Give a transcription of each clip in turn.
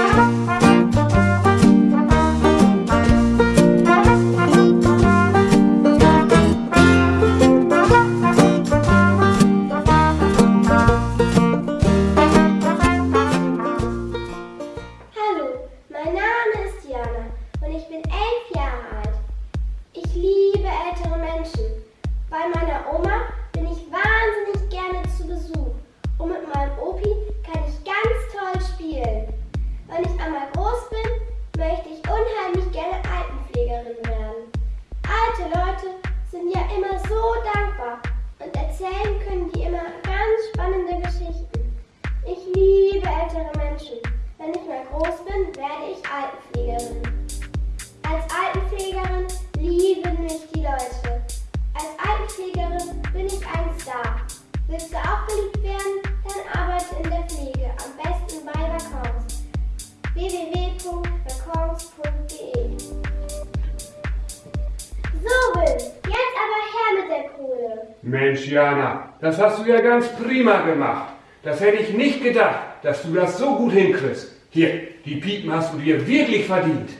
Música sind ja immer so dankbar und erzählen können die immer ganz spannende Geschichten. Ich liebe ältere Menschen. Wenn ich mal groß bin, werde ich Altenpflegerin. Als Altenpflegerin lieben mich die Leute. Als Altenpflegerin bin ich ein Star. Willst du auch geliebt werden? Mensch, Jana, das hast du ja ganz prima gemacht. Das hätte ich nicht gedacht, dass du das so gut hinkriegst. Hier, die Piepen hast du dir wirklich verdient.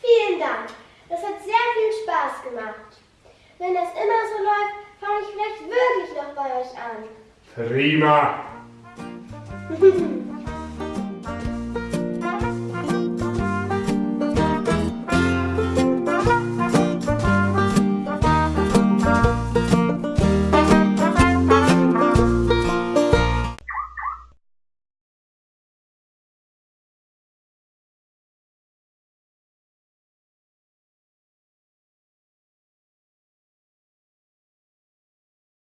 Vielen Dank. Das hat sehr viel Spaß gemacht. Wenn das immer so läuft, fange ich vielleicht wirklich noch bei euch an. Prima.